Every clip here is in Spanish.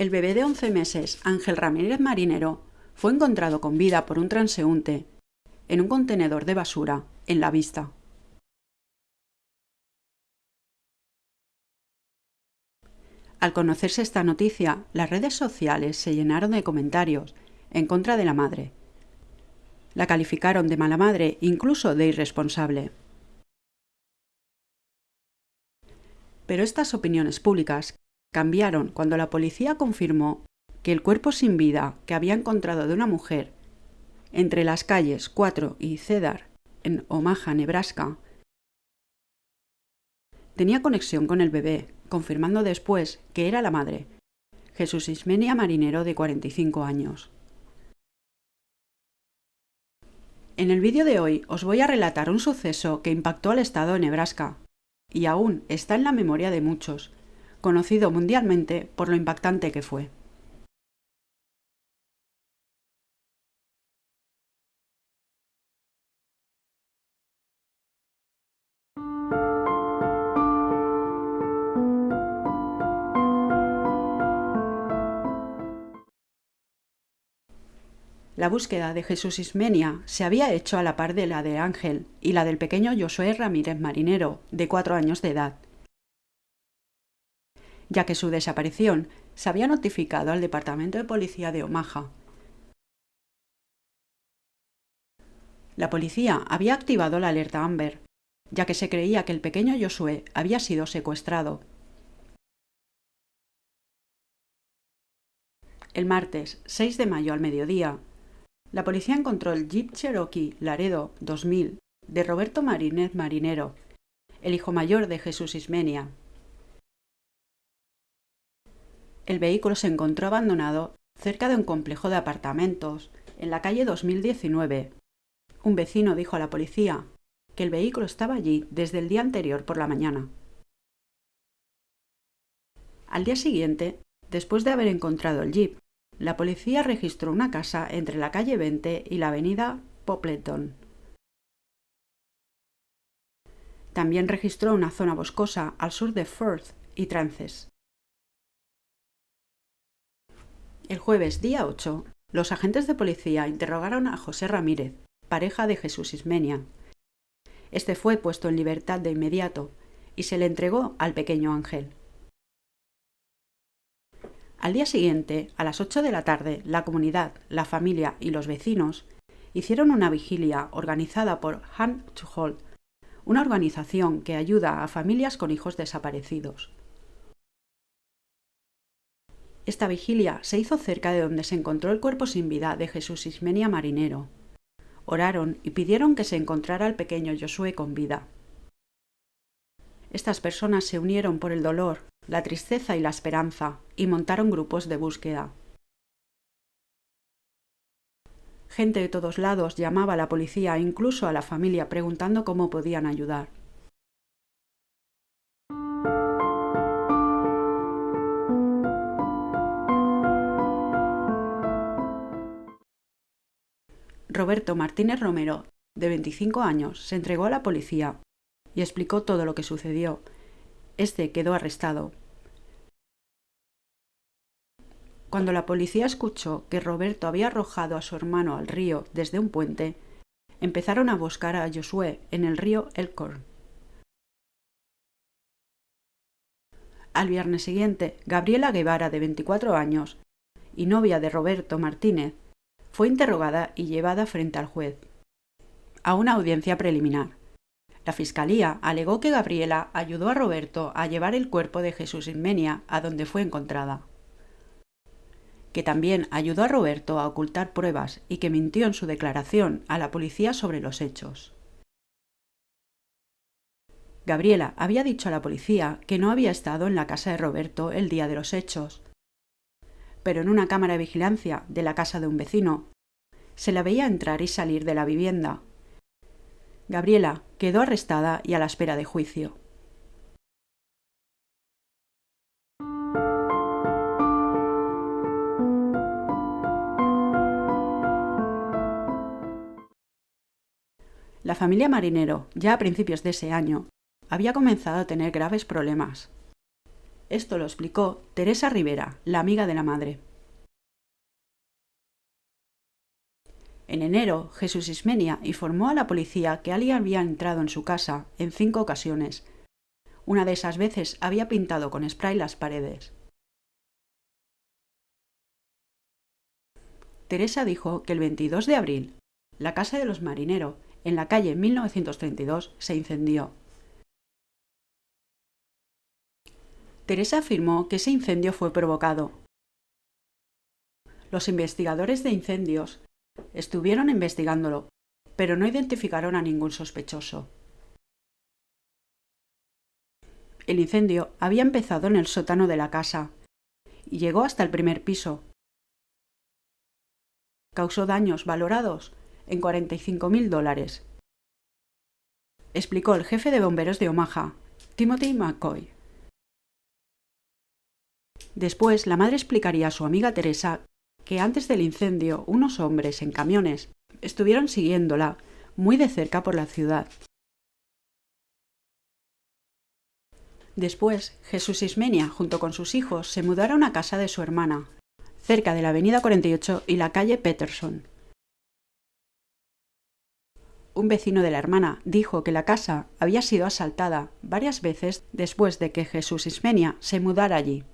El bebé de 11 meses, Ángel Ramírez Marinero, fue encontrado con vida por un transeúnte en un contenedor de basura en la vista. Al conocerse esta noticia, las redes sociales se llenaron de comentarios en contra de la madre. La calificaron de mala madre, incluso de irresponsable. Pero estas opiniones públicas cambiaron cuando la policía confirmó que el cuerpo sin vida que había encontrado de una mujer entre las calles 4 y Cedar en Omaha, Nebraska, tenía conexión con el bebé, confirmando después que era la madre, Jesús Ismenia Marinero de 45 años. En el vídeo de hoy os voy a relatar un suceso que impactó al estado de Nebraska y aún está en la memoria de muchos, conocido mundialmente por lo impactante que fue. La búsqueda de Jesús Ismenia se había hecho a la par de la de Ángel y la del pequeño Josué Ramírez Marinero, de cuatro años de edad, ya que su desaparición se había notificado al Departamento de Policía de Omaha. La policía había activado la alerta Amber, ya que se creía que el pequeño Josué había sido secuestrado. El martes 6 de mayo al mediodía, la policía encontró el Jeep Cherokee Laredo 2000 de Roberto Marínez Marinero, el hijo mayor de Jesús Ismenia, el vehículo se encontró abandonado cerca de un complejo de apartamentos, en la calle 2019. Un vecino dijo a la policía que el vehículo estaba allí desde el día anterior por la mañana. Al día siguiente, después de haber encontrado el jeep, la policía registró una casa entre la calle 20 y la avenida Popleton. También registró una zona boscosa al sur de Firth y Trances. El jueves, día 8, los agentes de policía interrogaron a José Ramírez, pareja de Jesús Ismenia. Este fue puesto en libertad de inmediato y se le entregó al pequeño Ángel. Al día siguiente, a las 8 de la tarde, la comunidad, la familia y los vecinos hicieron una vigilia organizada por Hand to una organización que ayuda a familias con hijos desaparecidos. Esta vigilia se hizo cerca de donde se encontró el cuerpo sin vida de Jesús Ismenia Marinero. Oraron y pidieron que se encontrara el pequeño Josué con vida. Estas personas se unieron por el dolor, la tristeza y la esperanza y montaron grupos de búsqueda. Gente de todos lados llamaba a la policía e incluso a la familia preguntando cómo podían ayudar. Roberto Martínez Romero, de 25 años, se entregó a la policía y explicó todo lo que sucedió. Este quedó arrestado. Cuando la policía escuchó que Roberto había arrojado a su hermano al río desde un puente, empezaron a buscar a Josué en el río Elkhorn. Al viernes siguiente, Gabriela Guevara, de 24 años, y novia de Roberto Martínez, fue interrogada y llevada frente al juez a una audiencia preliminar. La Fiscalía alegó que Gabriela ayudó a Roberto a llevar el cuerpo de Jesús Inmenia a donde fue encontrada, que también ayudó a Roberto a ocultar pruebas y que mintió en su declaración a la policía sobre los hechos. Gabriela había dicho a la policía que no había estado en la casa de Roberto el día de los hechos, pero en una cámara de vigilancia de la casa de un vecino se la veía entrar y salir de la vivienda. Gabriela quedó arrestada y a la espera de juicio. La familia Marinero, ya a principios de ese año, había comenzado a tener graves problemas. Esto lo explicó Teresa Rivera, la amiga de la madre. En enero, Jesús Ismenia informó a la policía que alguien había entrado en su casa en cinco ocasiones. Una de esas veces había pintado con spray las paredes. Teresa dijo que el 22 de abril, la casa de los marineros, en la calle 1932, se incendió. Teresa afirmó que ese incendio fue provocado. Los investigadores de incendios estuvieron investigándolo, pero no identificaron a ningún sospechoso. El incendio había empezado en el sótano de la casa y llegó hasta el primer piso. Causó daños valorados en 45.000 dólares. Explicó el jefe de bomberos de Omaha, Timothy McCoy. Después, la madre explicaría a su amiga Teresa que antes del incendio unos hombres en camiones estuvieron siguiéndola muy de cerca por la ciudad. Después, Jesús Ismenia, junto con sus hijos, se mudaron a casa de su hermana, cerca de la avenida 48 y la calle Peterson. Un vecino de la hermana dijo que la casa había sido asaltada varias veces después de que Jesús Ismenia se mudara allí.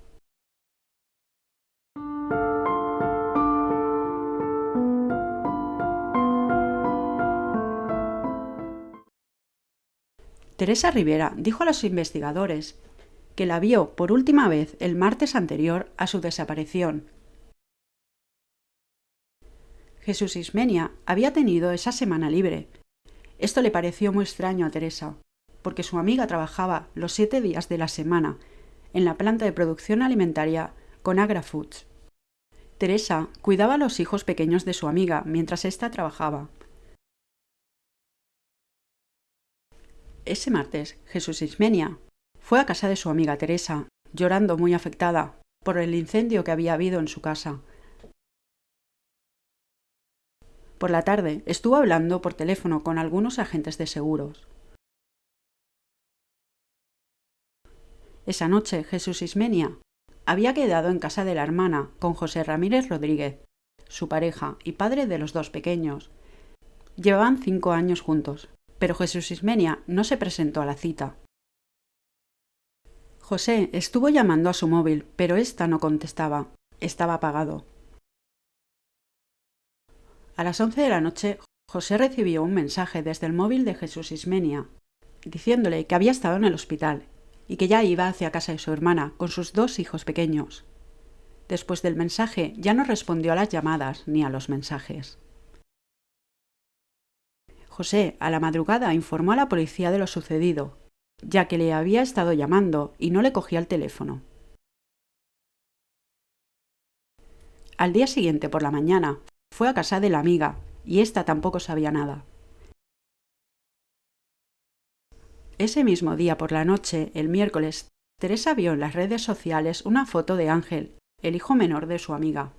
Teresa Rivera dijo a los investigadores que la vio por última vez el martes anterior a su desaparición. Jesús Ismenia había tenido esa semana libre. Esto le pareció muy extraño a Teresa, porque su amiga trabajaba los siete días de la semana en la planta de producción alimentaria con Agra Foods. Teresa cuidaba a los hijos pequeños de su amiga mientras ésta trabajaba. Ese martes, Jesús Ismenia fue a casa de su amiga Teresa, llorando muy afectada por el incendio que había habido en su casa. Por la tarde estuvo hablando por teléfono con algunos agentes de seguros. Esa noche Jesús Ismenia había quedado en casa de la hermana con José Ramírez Rodríguez, su pareja y padre de los dos pequeños. Llevaban cinco años juntos pero Jesús Ismenia no se presentó a la cita. José estuvo llamando a su móvil, pero ésta no contestaba. Estaba apagado. A las once de la noche, José recibió un mensaje desde el móvil de Jesús Ismenia, diciéndole que había estado en el hospital y que ya iba hacia casa de su hermana con sus dos hijos pequeños. Después del mensaje ya no respondió a las llamadas ni a los mensajes. José, a la madrugada, informó a la policía de lo sucedido, ya que le había estado llamando y no le cogía el teléfono. Al día siguiente, por la mañana, fue a casa de la amiga, y ésta tampoco sabía nada. Ese mismo día por la noche, el miércoles, Teresa vio en las redes sociales una foto de Ángel, el hijo menor de su amiga.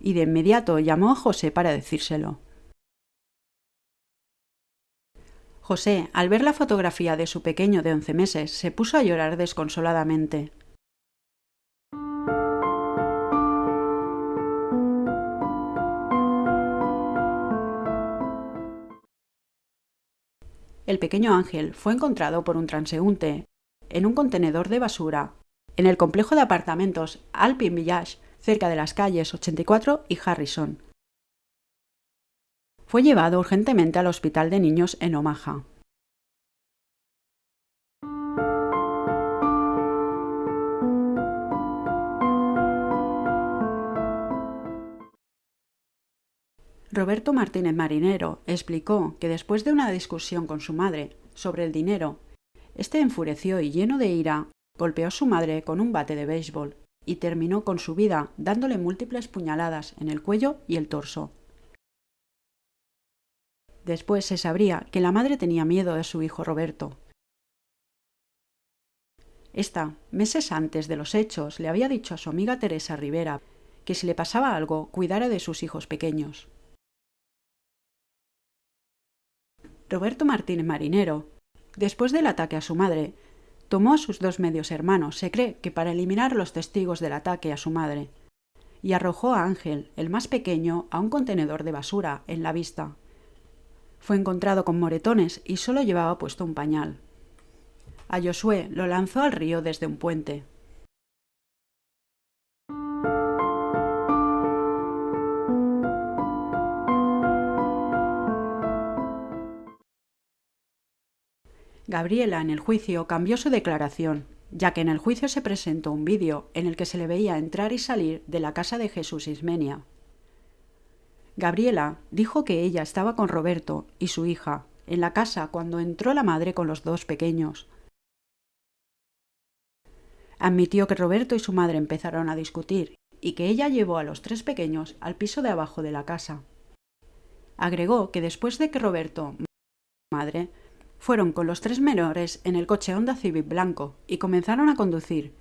Y de inmediato llamó a José para decírselo. José, al ver la fotografía de su pequeño de once meses, se puso a llorar desconsoladamente. El pequeño Ángel fue encontrado por un transeúnte en un contenedor de basura en el complejo de apartamentos Alpine Village, cerca de las calles 84 y Harrison, fue llevado urgentemente al hospital de niños en Omaha. Roberto Martínez Marinero explicó que después de una discusión con su madre sobre el dinero, este enfureció y lleno de ira golpeó a su madre con un bate de béisbol y terminó con su vida dándole múltiples puñaladas en el cuello y el torso. Después se sabría que la madre tenía miedo de su hijo Roberto. Esta, meses antes de los hechos, le había dicho a su amiga Teresa Rivera que si le pasaba algo, cuidara de sus hijos pequeños. Roberto Martínez Marinero, después del ataque a su madre, tomó a sus dos medios hermanos, se cree que para eliminar los testigos del ataque a su madre, y arrojó a Ángel, el más pequeño, a un contenedor de basura en la vista. Fue encontrado con moretones y solo llevaba puesto un pañal. A Josué lo lanzó al río desde un puente. Gabriela en el juicio cambió su declaración, ya que en el juicio se presentó un vídeo en el que se le veía entrar y salir de la casa de Jesús Ismenia. Gabriela dijo que ella estaba con Roberto y su hija en la casa cuando entró la madre con los dos pequeños. Admitió que Roberto y su madre empezaron a discutir y que ella llevó a los tres pequeños al piso de abajo de la casa. Agregó que después de que Roberto, madre, fueron con los tres menores en el coche Honda Civic blanco y comenzaron a conducir.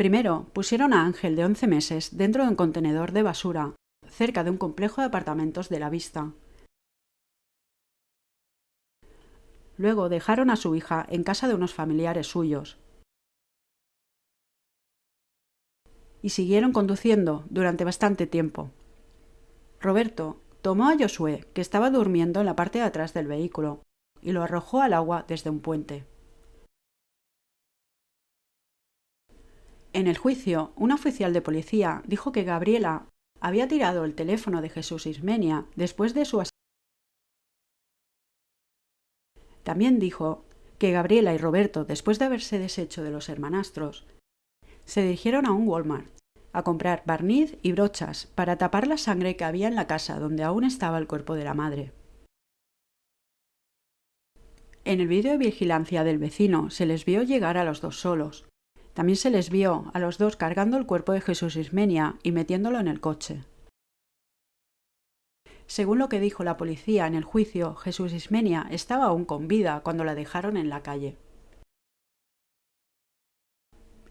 Primero pusieron a Ángel de 11 meses dentro de un contenedor de basura, cerca de un complejo de apartamentos de la vista. Luego dejaron a su hija en casa de unos familiares suyos. Y siguieron conduciendo durante bastante tiempo. Roberto Tomó a Josué, que estaba durmiendo en la parte de atrás del vehículo, y lo arrojó al agua desde un puente. En el juicio, un oficial de policía dijo que Gabriela había tirado el teléfono de Jesús Ismenia después de su También dijo que Gabriela y Roberto, después de haberse deshecho de los hermanastros, se dirigieron a un Walmart a comprar barniz y brochas para tapar la sangre que había en la casa donde aún estaba el cuerpo de la madre. En el vídeo de vigilancia del vecino se les vio llegar a los dos solos. También se les vio a los dos cargando el cuerpo de Jesús Ismenia y metiéndolo en el coche. Según lo que dijo la policía en el juicio, Jesús Ismenia estaba aún con vida cuando la dejaron en la calle.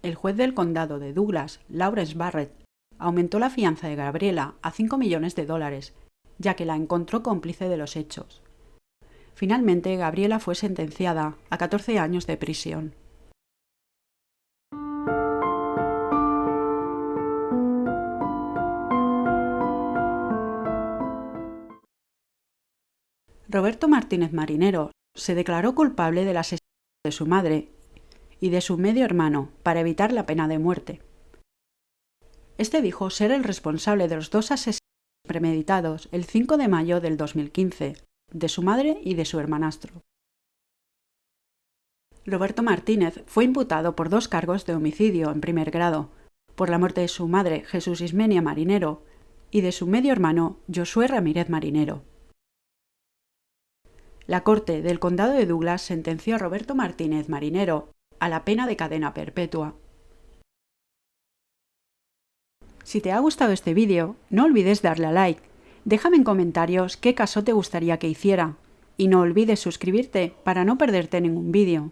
El juez del condado de Douglas, Lawrence Barrett, aumentó la fianza de Gabriela a 5 millones de dólares, ya que la encontró cómplice de los hechos. Finalmente, Gabriela fue sentenciada a 14 años de prisión. Roberto Martínez Marinero se declaró culpable del asesinato de su madre y de su medio hermano para evitar la pena de muerte. Este dijo ser el responsable de los dos asesinatos premeditados el 5 de mayo del 2015, de su madre y de su hermanastro. Roberto Martínez fue imputado por dos cargos de homicidio en primer grado, por la muerte de su madre Jesús Ismenia Marinero y de su medio hermano Josué Ramírez Marinero. La Corte del Condado de Douglas sentenció a Roberto Martínez Marinero a la pena de cadena perpetua. Si te ha gustado este vídeo, no olvides darle a like, déjame en comentarios qué caso te gustaría que hiciera, y no olvides suscribirte para no perderte ningún vídeo.